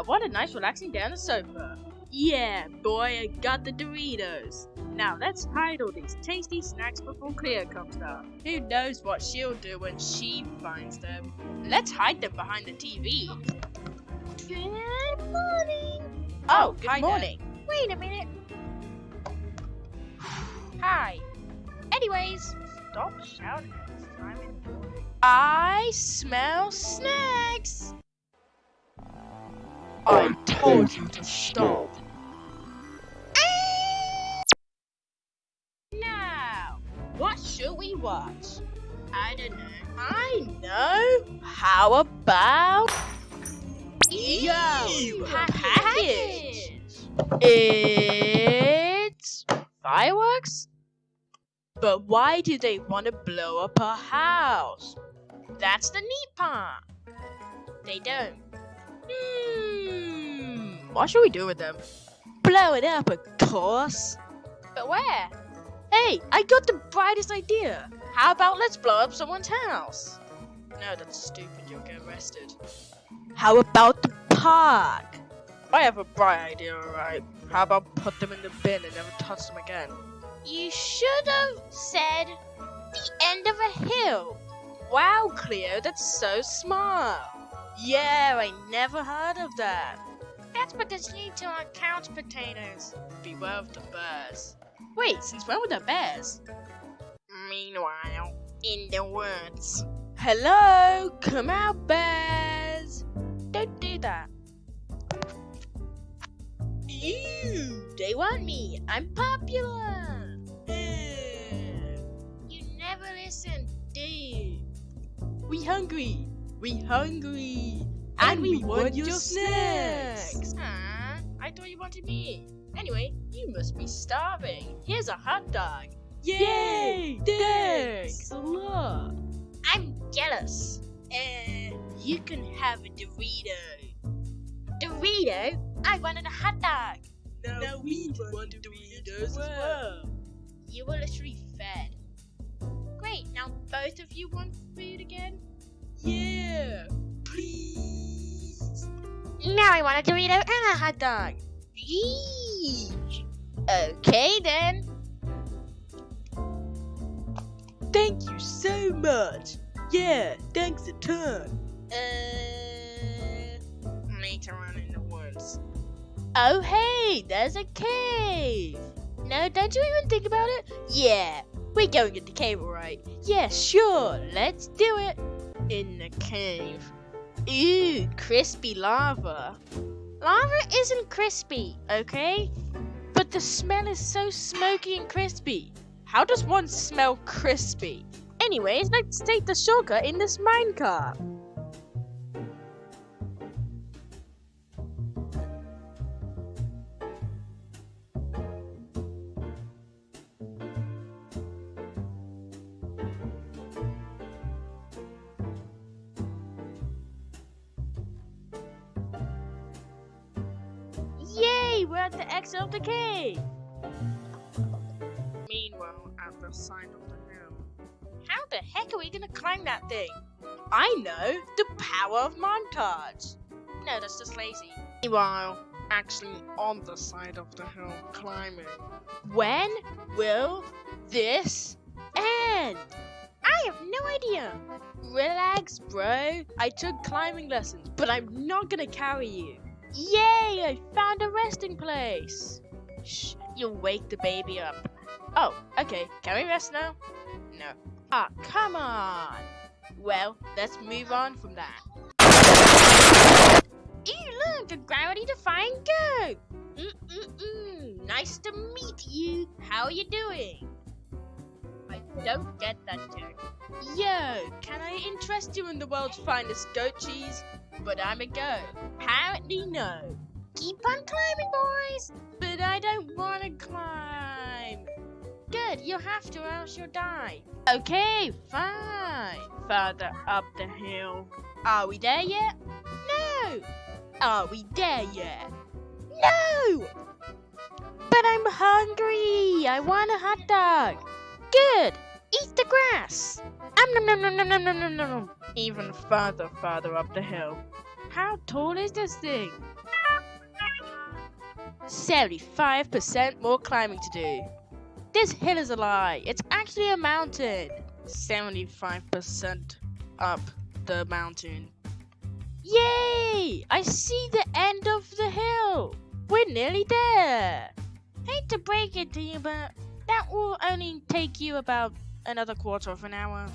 Wow, what a nice relaxing day on the sofa. Yeah, boy, I got the Doritos. Now let's hide all these tasty snacks before Cleo comes down. Who knows what she'll do when she finds them. Let's hide them behind the TV. Good morning. Oh, oh good hi there. morning. Wait a minute. Hi. Anyways, stop shouting. I smell snacks. I told you to stop. Now, what should we watch? I don't know. I know. How about Yo package? It's fireworks. But why do they want to blow up a house? That's the neat part. They don't. Hmm. What should we do with them? Blow it up, of course. But where? Hey, I got the brightest idea. How about let's blow up someone's house? No, that's stupid. You'll get arrested. How about the park? I have a bright idea, alright. How about put them in the bin and never touch them again? You should have said the end of a hill. Wow, Cleo, that's so smart. Yeah, I never heard of that. That's because you two are couch potatoes. Beware of the bears. Wait, since when were the bears? Meanwhile, in the woods. Hello, come out, bears. Don't do that. Ew, they want me. I'm popular. You never listen, do you? We hungry. We hungry. And, we, want, your snacks. Huh? I thought you wanted me. Anyway, you must be starving. Here's a hot dog. Yay! Thanks a lot. I'm jealous. Uh, you can have a Dorito. Dorito? I wanted a hot dog. Now, we want Doritos as well. You were literally fed. Great, now both of you want food again? Yeah, Now I want a Dorito and a hot dog. Eesh. Okay then. Thank you so much. Yeah, thanks a ton. Uh, later on in the woods. Oh hey, there's a cave. No, don't you even think about it? Yeah, we're going in the cave, alright? Yeah, sure, let's do it. In the cave. Ooh, crispy lava. Lava isn't crispy, okay? But the smell is so smoky and crispy. How does one smell crispy? Anyways, let's take the shortcut in this minecart. We're at the exit of the cave. Meanwhile, at the side of the hill. How the heck are we gonna climb that thing? I know, the power of montage. No, that's just lazy. Meanwhile, actually on the side of the hill climbing. When will this end? I have no idea. Relax, bro. I took climbing lessons, but I'm not gonna carry you. Yay! I found a resting place. Shh, you'll wake the baby up. Oh, okay. Can we rest now? No. Ah, come on. Well, let's move on from that. Ew, look, a gravity defying goat. Mm-mm-mm. Nice to meet you. How are you doing? I don't get that joke. Yo, can I interest you in the world's finest goat cheese? But I'm a goat. Apparently no. Keep on climbing, boys. But I don't want to climb. Good, you'll have to or else you'll die. Okay, fine. Further up the hill. Are we there yet? No. Are we there yet? No. But I'm hungry. I want a hot dog. Good. Grass. Um, nom, nom, nom, nom, nom, nom, nom, nom. Even further, further up the hill. How tall is this thing? 75% more climbing to do. This hill is a lie. It's actually a mountain. 75% up the mountain. Yay! I see the end of the hill. We're nearly there. Hate to break it to you, but that will only take you about another quarter of an hour.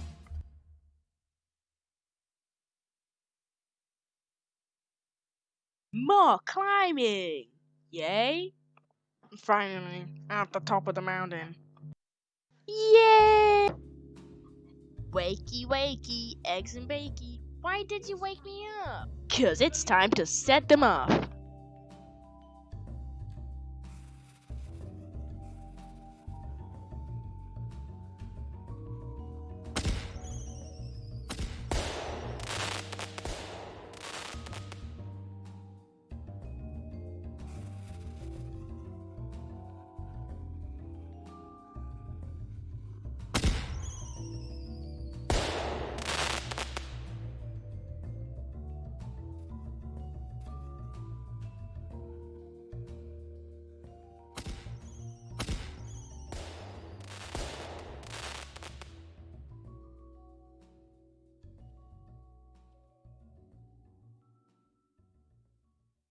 More climbing! Yay! Finally, at the top of the mountain. Yay! Wakey, wakey, eggs and bakey. Why did you wake me up? Cause it's time to set them off.